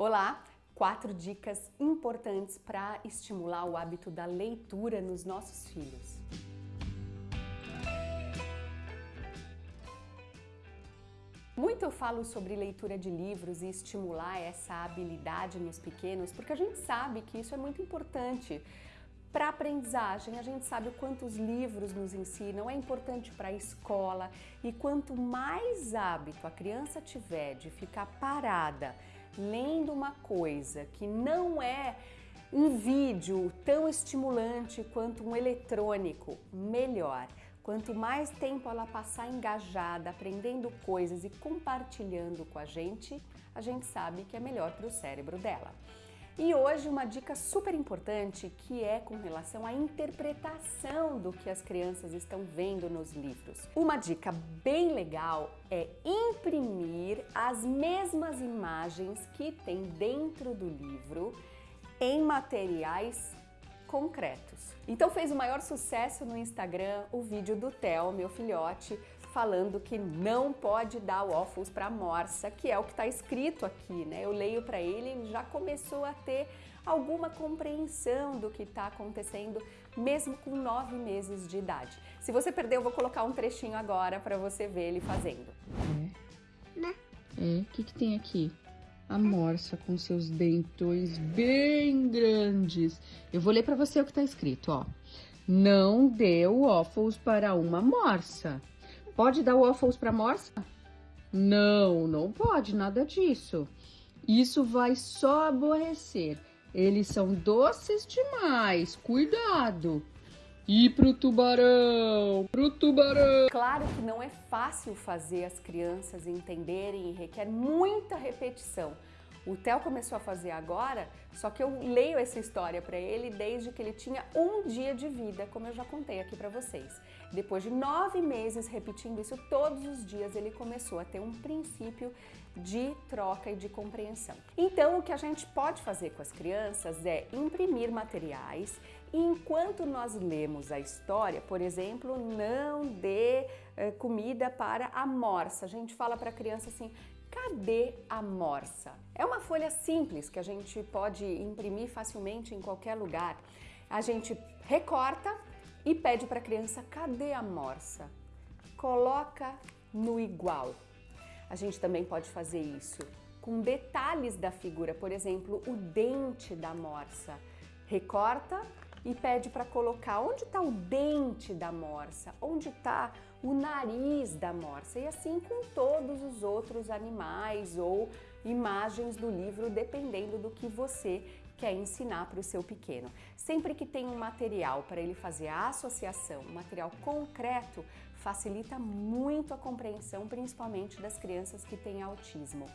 Olá! Quatro dicas importantes para estimular o hábito da leitura nos nossos filhos. Muito eu falo sobre leitura de livros e estimular essa habilidade nos pequenos, porque a gente sabe que isso é muito importante para a aprendizagem. A gente sabe o quanto os livros nos ensinam, é importante para a escola e quanto mais hábito a criança tiver de ficar parada lendo uma coisa que não é um vídeo tão estimulante quanto um eletrônico, melhor. Quanto mais tempo ela passar engajada, aprendendo coisas e compartilhando com a gente, a gente sabe que é melhor para o cérebro dela. E hoje uma dica super importante que é com relação à interpretação do que as crianças estão vendo nos livros. Uma dica bem legal é imprimir as mesmas imagens que tem dentro do livro em materiais concretos. Então fez o maior sucesso no Instagram o vídeo do Theo, meu filhote, falando que não pode dar waffles para morsa, que é o que está escrito aqui, né? Eu leio para ele, ele já começou a ter alguma compreensão do que está acontecendo, mesmo com nove meses de idade. Se você perdeu, eu vou colocar um trechinho agora para você ver ele fazendo. É? Né? É, o que, que tem aqui? A morsa com seus dentões bem grandes. Eu vou ler para você o que está escrito, ó. Não dê waffles para uma morsa. Pode dar waffles para morsa? Não, não pode, nada disso. Isso vai só aborrecer. Eles são doces demais, cuidado. E pro tubarão, pro tubarão. Claro que não é fácil fazer as crianças entenderem e requer muita repetição. O Theo começou a fazer agora, só que eu leio essa história para ele desde que ele tinha um dia de vida, como eu já contei aqui para vocês. Depois de nove meses repetindo isso todos os dias, ele começou a ter um princípio de troca e de compreensão. Então, o que a gente pode fazer com as crianças é imprimir materiais e enquanto nós lemos a história, por exemplo, não dê eh, comida para a morsa. A gente fala para a criança assim, Cadê a morsa? É uma folha simples que a gente pode imprimir facilmente em qualquer lugar. A gente recorta e pede para a criança, cadê a morsa? Coloca no igual. A gente também pode fazer isso com detalhes da figura, por exemplo, o dente da morsa. Recorta e pede para colocar onde está o dente da morsa, onde está o nariz da morsa e assim com todos os outros animais ou imagens do livro, dependendo do que você quer ensinar para o seu pequeno. Sempre que tem um material para ele fazer a associação, um material concreto, facilita muito a compreensão, principalmente das crianças que têm autismo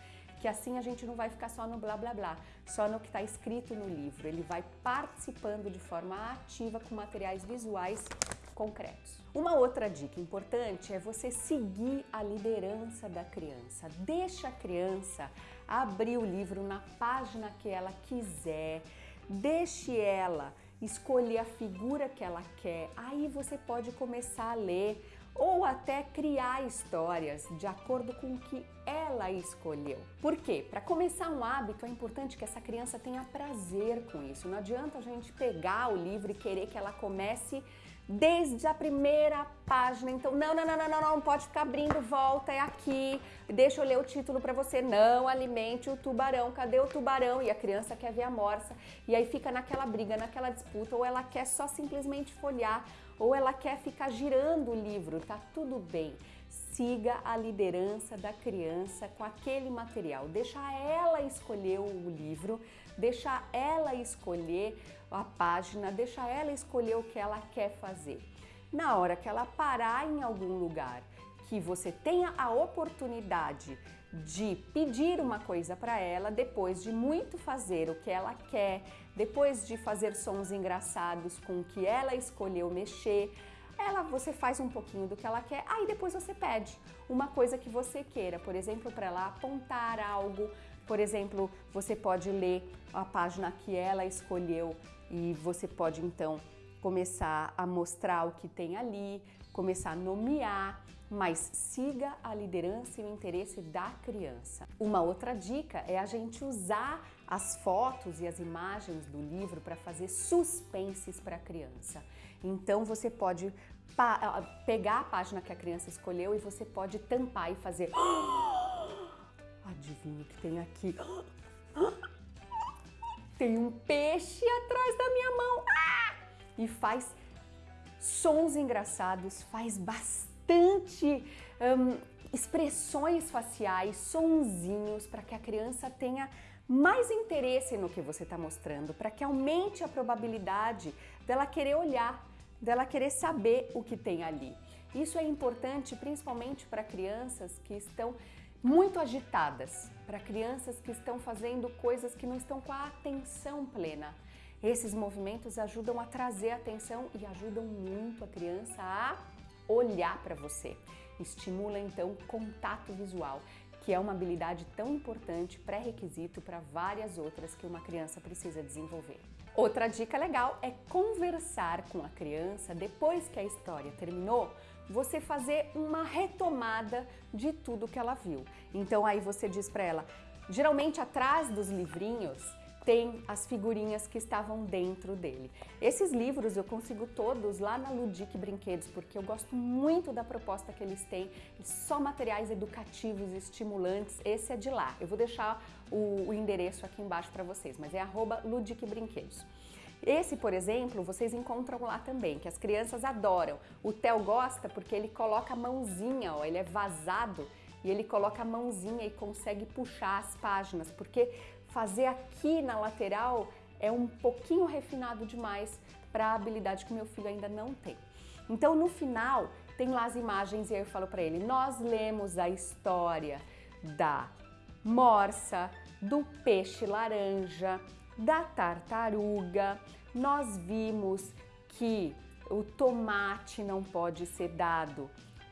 que assim a gente não vai ficar só no blá blá blá, só no que está escrito no livro. Ele vai participando de forma ativa com materiais visuais concretos. Uma outra dica importante é você seguir a liderança da criança. Deixa a criança abrir o livro na página que ela quiser, deixe ela escolher a figura que ela quer. Aí você pode começar a ler ou até criar histórias de acordo com o que ela escolheu. Por quê? Para começar um hábito é importante que essa criança tenha prazer com isso. Não adianta a gente pegar o livro e querer que ela comece desde a primeira página. Então, não, não, não, não, não, não pode ficar abrindo, volta, é aqui. Deixa eu ler o título para você. Não alimente o tubarão. Cadê o tubarão? E a criança quer ver a morsa. E aí fica naquela briga, naquela disputa, ou ela quer só simplesmente folhear, ou ela quer ficar girando o livro. Tá tudo bem siga a liderança da criança com aquele material. Deixa ela escolher o livro, deixa ela escolher a página, deixa ela escolher o que ela quer fazer. Na hora que ela parar em algum lugar, que você tenha a oportunidade de pedir uma coisa para ela, depois de muito fazer o que ela quer, depois de fazer sons engraçados com o que ela escolheu mexer, ela você faz um pouquinho do que ela quer, aí depois você pede uma coisa que você queira, por exemplo, para ela apontar algo, por exemplo, você pode ler a página que ela escolheu e você pode então começar a mostrar o que tem ali, começar a nomear, mas siga a liderança e o interesse da criança. Uma outra dica é a gente usar as fotos e as imagens do livro para fazer suspenses para a criança. Então você pode pegar a página que a criança escolheu e você pode tampar e fazer. Adivinha o que tem aqui? Tem um peixe atrás da minha mão. E faz sons engraçados, faz bastante um, expressões faciais, sonzinhos, para que a criança tenha mais interesse no que você está mostrando, para que aumente a probabilidade dela querer olhar, dela querer saber o que tem ali. Isso é importante principalmente para crianças que estão muito agitadas, para crianças que estão fazendo coisas que não estão com a atenção plena. Esses movimentos ajudam a trazer atenção e ajudam muito a criança a olhar para você. Estimula então contato visual, que é uma habilidade tão importante, pré-requisito para várias outras que uma criança precisa desenvolver. Outra dica legal é conversar com a criança depois que a história terminou, você fazer uma retomada de tudo que ela viu. Então aí você diz para ela, geralmente atrás dos livrinhos tem as figurinhas que estavam dentro dele. Esses livros eu consigo todos lá na Ludic Brinquedos, porque eu gosto muito da proposta que eles têm, só materiais educativos, estimulantes, esse é de lá. Eu vou deixar o, o endereço aqui embaixo para vocês, mas é arroba Ludic Brinquedos. Esse, por exemplo, vocês encontram lá também, que as crianças adoram. O Theo gosta porque ele coloca a mãozinha, ó, ele é vazado e ele coloca a mãozinha e consegue puxar as páginas, porque fazer aqui na lateral é um pouquinho refinado demais para a habilidade que meu filho ainda não tem. Então, no final, tem lá as imagens e aí eu falo para ele, nós lemos a história da morsa, do peixe laranja, da tartaruga, nós vimos que o tomate não pode ser dado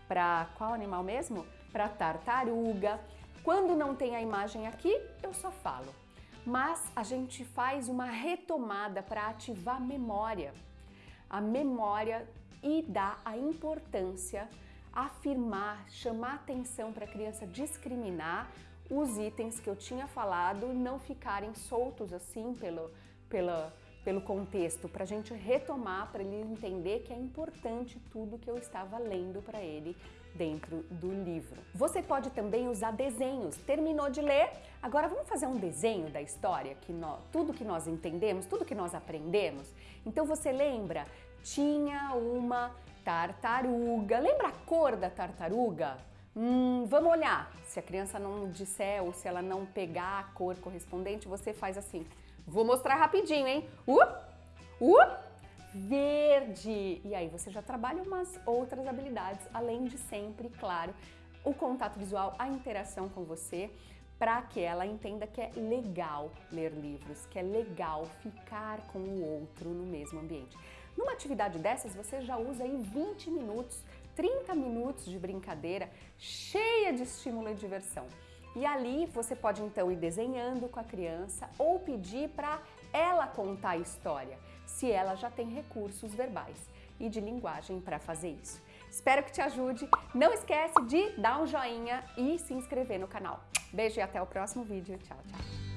para qual animal mesmo? Para tartaruga. Quando não tem a imagem aqui, eu só falo mas a gente faz uma retomada para ativar a memória. A memória e dar a importância, afirmar, chamar atenção para a criança discriminar os itens que eu tinha falado não ficarem soltos assim pelo, pela, pelo contexto, para a gente retomar, para ele entender que é importante tudo que eu estava lendo para ele dentro do livro. Você pode também usar desenhos. Terminou de ler? Agora vamos fazer um desenho da história, que nós, tudo que nós entendemos, tudo que nós aprendemos. Então você lembra? Tinha uma tartaruga. Lembra a cor da tartaruga? Hum, vamos olhar. Se a criança não disser ou se ela não pegar a cor correspondente, você faz assim. Vou mostrar rapidinho, hein? Uh, uh, verde. E aí você já trabalha umas outras habilidades, além de sempre, claro, o contato visual, a interação com você, para que ela entenda que é legal ler livros, que é legal ficar com o outro no mesmo ambiente. Numa atividade dessas, você já usa aí 20 minutos, 30 minutos de brincadeira, cheia de estímulo e diversão. E ali você pode então ir desenhando com a criança ou pedir para ela contar a história, se ela já tem recursos verbais e de linguagem para fazer isso. Espero que te ajude. Não esquece de dar um joinha e se inscrever no canal. Beijo e até o próximo vídeo. Tchau, tchau.